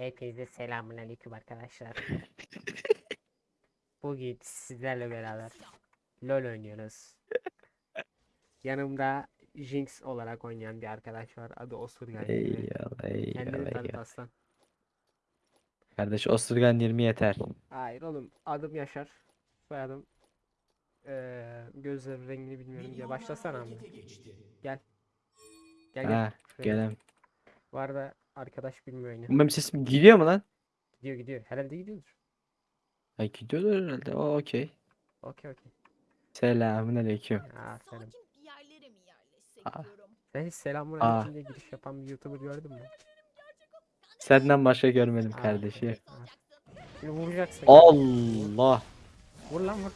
Hepinize selamun aleyküm arkadaşlar. Bugün sizlerle beraber LoL oynuyoruz. Yanımda Jinx olarak oynayan bir arkadaş var. Adı Osurgan. Eyvallah Kendini tanıt eyvallah. aslan. Kardeş Osurgan 20 yeter. Hayır oğlum adım Yaşar. Soyadım eee gözlerim rengini bilmiyorum diye başlasana ama. Gel. Gel gel. Ha gelem. Bu arada arkadaş bilmiyor oyunu. Benim sesim gidiyor mu lan? Gidiyor gidiyor. Herhalde gidiyordur. Ay gidiyordur herhalde. O okey. Okey okey. Selamun aleyküm. Ya selam. Yerlere mi yerleşsek Aa. diyorum. Sen hiç selamun Aa. aleyküm diye giriş yapan bir YouTuber gördün mü? Senden başka görmedim Aa, kardeşim. evet. Şimdi vuracaksın. Allah. Vur lan vur.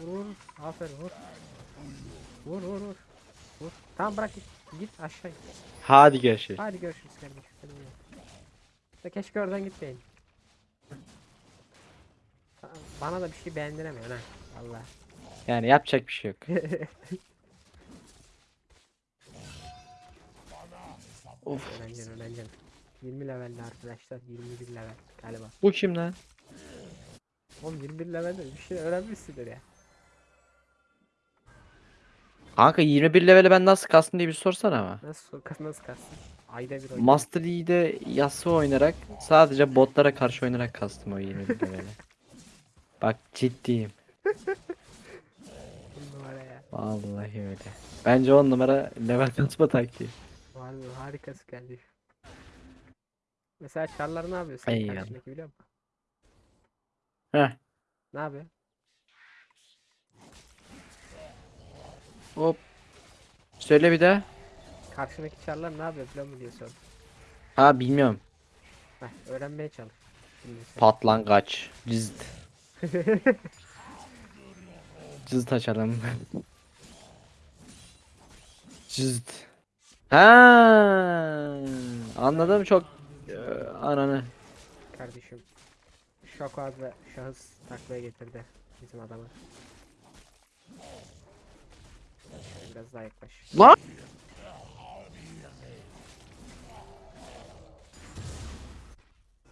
Vur vur. Aferin vur. Vur vur vur. Vur. Tamam bırak git. Git aşağı git. Hadi görüşürüz. Hadi görüşürüz kardeşim. Hadi. İşte keşke oradan gitmeyin. Bana da bir şey beğendiremiyorsun ha. Allah. Yani yapacak bir şey yok. of. öğrencin öğrencin. 20 levelli arkadaşlar. 21 level galiba. Bu kim lan? Oğlum 21 levelde bir şey öğrenmişsindir ya. Kanka 21 leveli ben nasıl kastım diye bir sorsana ama. Nasıl nasıl kastın? Ayda bir oyun. Master Yi'de Yasuo oynarak sadece botlara karşı oynarak kastım o 21 leveli. Bak ciddiyim. Bir numara ya. Vallahi öyle. Bence 10 numara level kasma taktiği. Vallahi harikası kardeşim. Mesela çarlar ne yapıyor sen Eyvallah. karşındaki biliyor musun? Heh. Ne yapıyor? Hop. Söyle bir daha. Karşındaki çarlar ne yapıyor biliyor musun diye sordum. Ha bilmiyorum. Heh, öğrenmeye çalış. Şimdi sen. Patlangaç. Cızd. Cızd açalım. Cızd. Ha, anladım çok Ee, ananı. Kardeşim. Şok adlı şahıs taklaya getirdi bizim adamı. Şöyle Biraz daha yaklaş. Lan!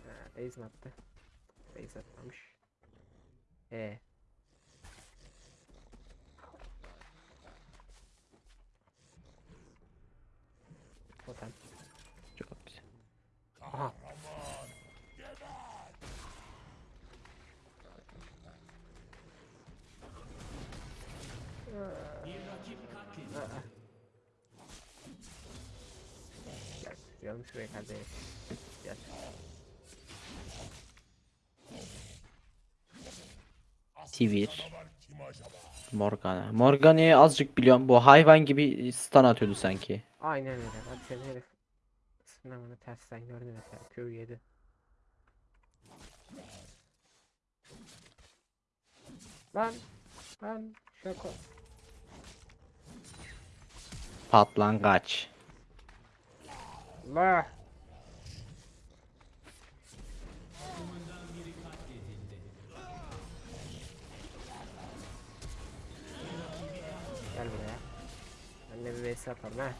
Ha, base mi attı? Base atmamış. E. Totem. Çok güzel. Aha. Aa. Gel, şuraya kardeş. Gel. Tivir. Morgana. Morgana'yı azıcık biliyorum. Bu hayvan gibi stun atıyordu sanki. Aynen öyle. Bak seni herif. Sınavını tersten gördü mesela. Q yedi. Lan. Lan. Şaka. Patlangaç. La. Gel buraya. Ben de bir vs atalım ha.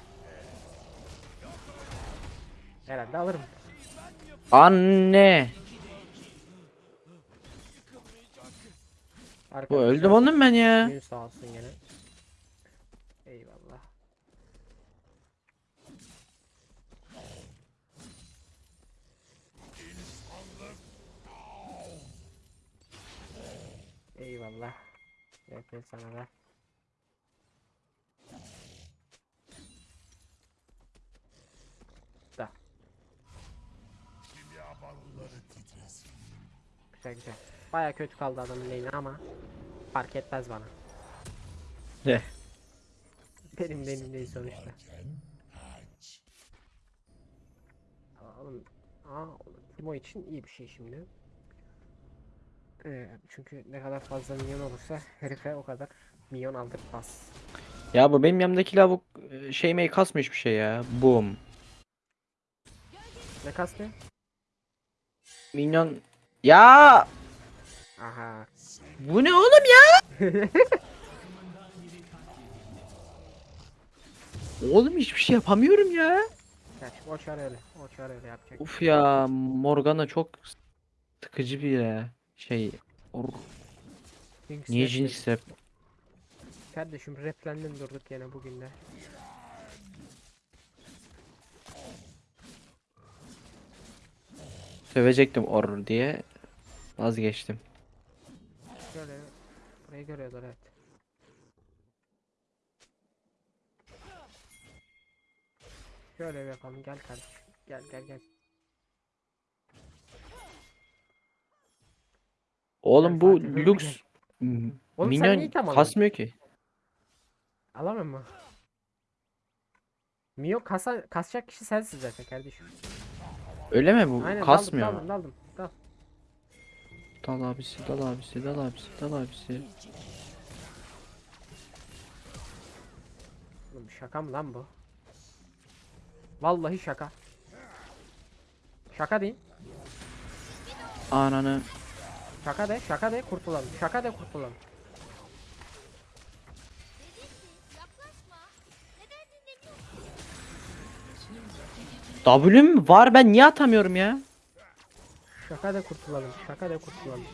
Herhalde alırım. Anne. Bu öldüm oğlum ben ya. Gün sağ olsun gene. Eyvallah. Yapayım sana da. Da. Güzel güzel. Baya kötü kaldı adamın lane'i ama fark etmez bana. Ne? Benim benim değil sonuçta. Oğlum, aa, Timo için iyi bir şey şimdi. Ee, çünkü ne kadar fazla minyon olursa herife o kadar minyon aldırmaz. Ya bu benim yanımdaki lavuk e, şey mey kasmıyor hiçbir şey ya. Boom. Ne kastı? Minyon. Ya Aha. bu ne oğlum ya? Oğlum hiçbir şey yapamıyorum ya. Gerçi o çare öyle. O çare öyle yapacak. Uf ya Morgana çok sıkıcı bir ya. Şey or- Jinx niye rap dedi. Jinx rap? Kardeşim replendin durduk yine bugün de. Sövecektim or diye vazgeçtim. Şöyle burayı görüyorlar evet. Şöyle bir yapalım gel kardeşim. Gel gel gel. Oğlum bu Fatih, Oğlum sen niye minyon kasmıyor ki. Alamam mı? Mio kasa kasacak kişi sensin zaten kardeşim. Öyle mi bu? Aynen Kasmıyor. daldım daldım daldım. Dal. Dal abisi, dal abisi, dal abisi, dal abisi. Oğlum şaka mı lan bu? Vallahi şaka. Şaka değil. Ananı. Şaka de, şaka de kurtulalım. Şaka de kurtulalım. W'm var ben niye atamıyorum ya? Şaka de kurtulalım. Şaka de kurtulalım.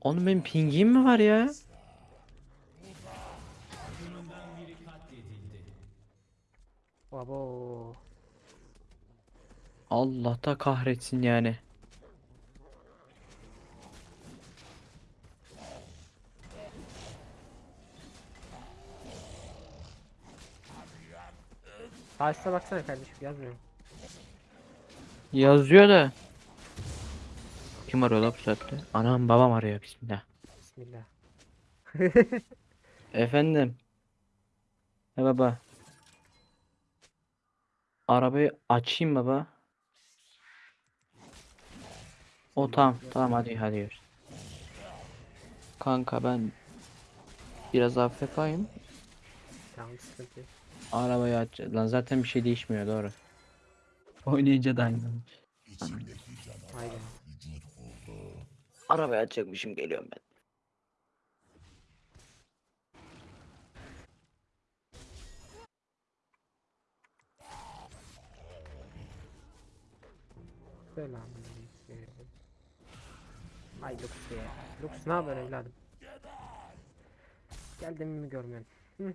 Oğlum benim pingim mi var ya? Abo. Allah da kahretsin yani. Sağ baksana kardeşim yazmıyor. Yazıyor da. Kim arıyor la bu saatte? Anam babam arıyor bismillah. Bismillah. Efendim. He baba. Arabayı açayım baba. O tamam tamam hadi hadi yürü. Kanka ben biraz yapayım. Tamam sıkıntı yok. Arabayı aç. Lan zaten bir şey değişmiyor doğru. Oynayınca da aynı. Aynen. Arabayı açacakmışım geliyorum ben. Selamünaleyküm. Ay Lux ya. Lux ne haber evladım? Geldim mi görmüyorsun? Hı.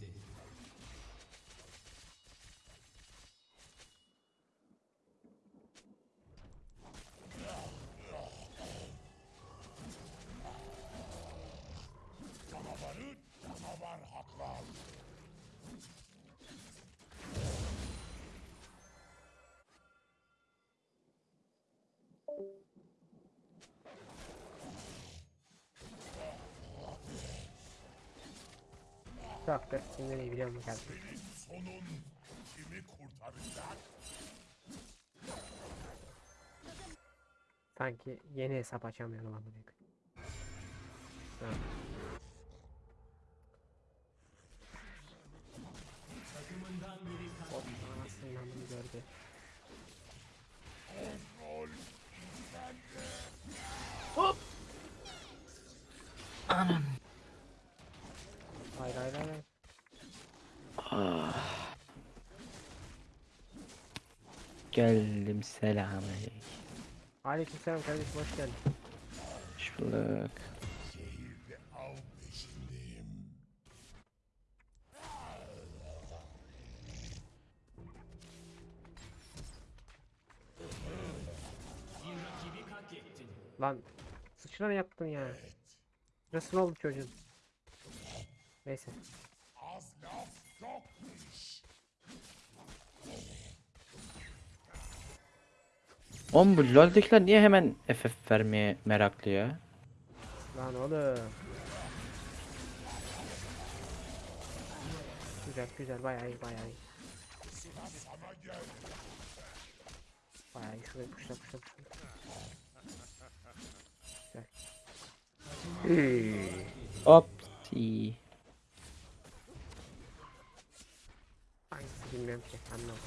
Çok da sinirli biliyor musun kardeşim? sonun kimi kurtaracak? Sanki yeni hesap açamıyorum amına koyayım. Tamam. Hop, anasını namını gördü. Hayır hayır hayır. hayır. Ah. Geldim selamünaleyküm. Aleykümselam kardeşim hoş geldin. Hoş bulduk. Lan sıçra ne yaptın ya? Nasıl oldu çocuğun? Neyse. Az laf çok Oğlum bu LoL'dekiler niye hemen FF vermeye meraklı ya? Lan oğlum. Güzel güzel bayağı iyi bayağı iyi. Bayağı iyi şurayı puşla puşla puşla. Güzel. Hop. si. Bilmiyorum ki anlamadım.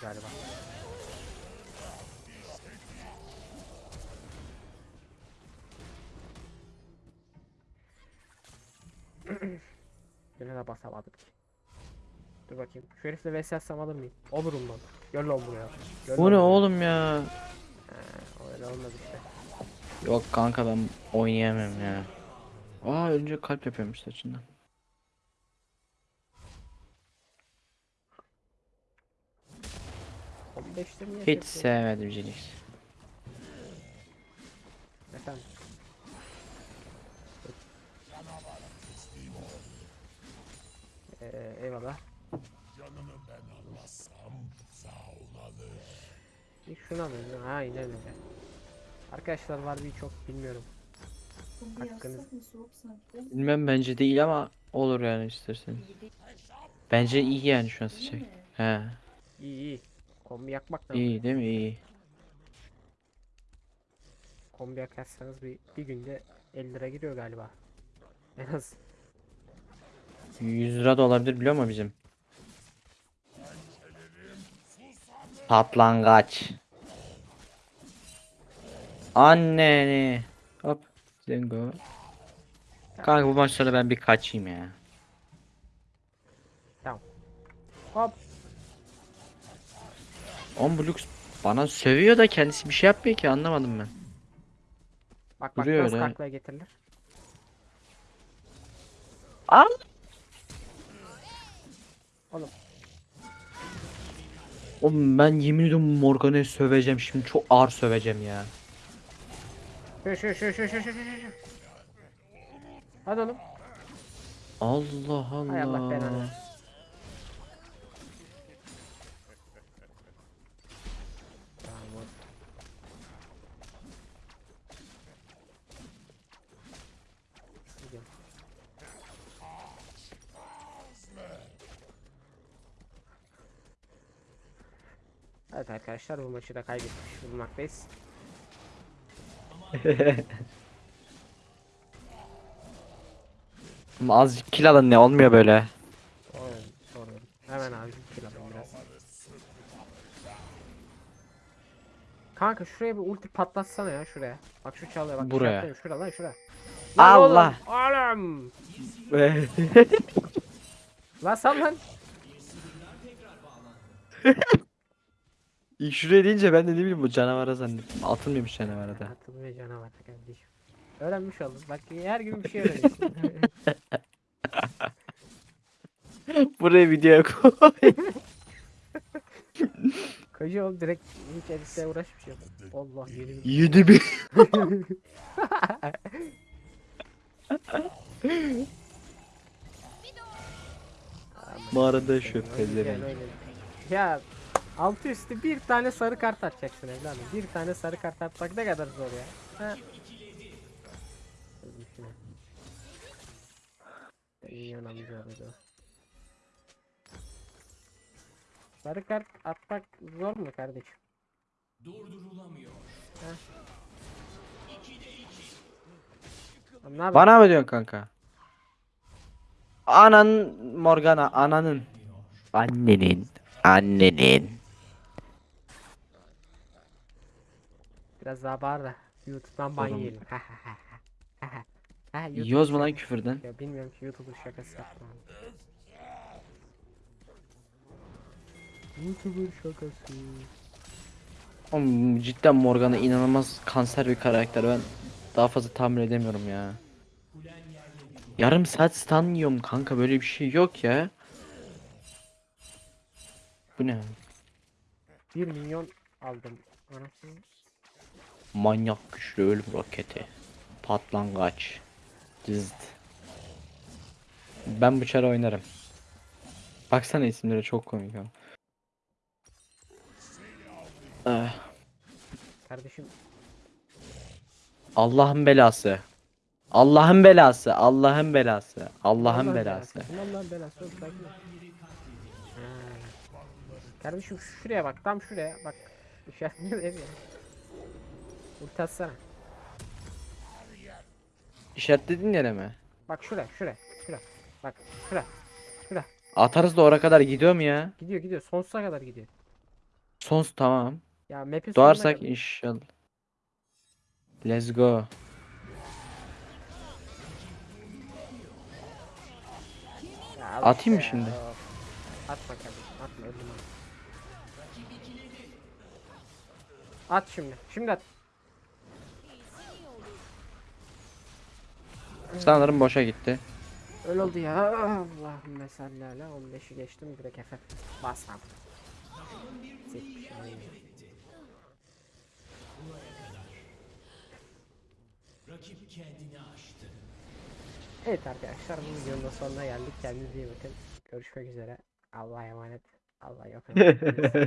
Galiba. Yine de basamadık ki. Dur bakayım. Şu herifle vs atsam alır mıyım? Olurum lan. Gel lan buraya. Gel Bu ne buraya. oğlum ya? Ha, öyle olmadı işte. Yok kanka ben oynayamam ya. Aa önce kalp yapıyormuş saçından. Hiç sevmedim Jinx. Efendim. Ee, eyvallah. Canını ben almazsam Zaun alır. Bir alayım. Ha aynen öyle. Arkadaşlar var bir çok bilmiyorum. Hakkınız- mı? Bilmem bence değil ama olur yani isterseniz. Bence iyi yani şu an sıcak. He. İyi iyi. Kombi yakmak da İyi değil mi? İyi. Kombi yakarsanız bir, bir günde 50 lira giriyor galiba. En az. 100 lira da olabilir biliyor musun bizim? Patlangaç. Anneni. Hop. Zengo. Kanka bu maçları ben bir kaçayım ya. Hop. On bu lüks bana sövüyor da kendisi bir şey yapmıyor ki anlamadım ben. Bak bak Duruyor nasıl öyle. taklaya getirilir. Al. Oğlum. Oğlum ben yemin ediyorum Morgan'ı söveceğim şimdi çok ağır söveceğim ya. Şu şu şu şu şu şu şu şu. Hadi oğlum. Allah Allah. Hay Allah belanı. Tamam. Gidiyorum. Evet arkadaşlar bu maçı da kaybetmiş bulunmaktayız. Oğlum Azıcık kill alın ne olmuyor böyle. Oğlum. Hemen abi kill alayım biraz. Kanka şuraya bir ulti patlatsana ya şuraya. Bak şu çalıyor bak. Buraya. işaretledim. Şura lan şura. Lan Allah. Oğlum. Lan sal lan. İlk şuraya deyince ben de ne bileyim bu canavara zannettim. Atılmıyormuş canavara da. Atılmıyor canavar kardeşim. Öğrenmiş oldum. Bak her gün bir şey öğreniyorsun. Buraya video koy. Koca oğlum direkt hiç editle uğraşmış yok. Allah yerim. 7000. Mağarada şu pezevenk. Ya altı üstü bir tane sarı kart atacaksın evladım. Bir tane sarı kart atmak ne kadar zor ya. Ha? Minyon amca. Sarı kart atmak zor mu kardeşim? Durdurulamıyor. Bana mı diyorsun kanka? Anan Morgana ananın. Annenin. Annenin. Biraz daha bağır da YouTube'dan ban yiyelim. Yiyoruz mu lan küfürden? Ya bilmiyorum ki YouTuber şakası yaptım abi. YouTuber şakası. Oğlum cidden Morgana inanılmaz kanser bir karakter. Ben daha fazla tahmin edemiyorum ya. Yarım saat stun yiyorum kanka böyle bir şey yok ya. Bu ne? 1 milyon aldım. Anasını. Manyak güçlü ölüm roketi. Patlangaç. Cızd. Ben bu çare oynarım. Baksana isimleri çok komik ama. Eh, Kardeşim Allah'ın belası. Allah'ın belası. Allah'ın belası. Allah'ın belası. Allah'ın belası oğlum sakin ol. Ha. Kardeşim şuraya bak tam şuraya bak. İşaretli ev ya. Ulti atsana. İşaretlediğin yere mi? Bak şuraya şuraya şuraya. Bak şuraya. Şuraya. Atarız da oraya kadar gidiyor mu ya? Gidiyor gidiyor. Sonsuza kadar gidiyor. Sons tamam. Ya map'in sonuna Doğarsak kadar. inşallah. Let's go. Ya al Atayım mı işte şimdi? ya, of. Atma öldüm. At şimdi. Şimdi at. Sanırım boşa gitti. Öyle oldu ya. Allahümme salli ala 15'i geçtim direkt Efe. Bas abi. Evet arkadaşlar bu videonun da sonuna geldik. Kendinize iyi bakın. Görüşmek üzere. Allah'a emanet. Allah yok.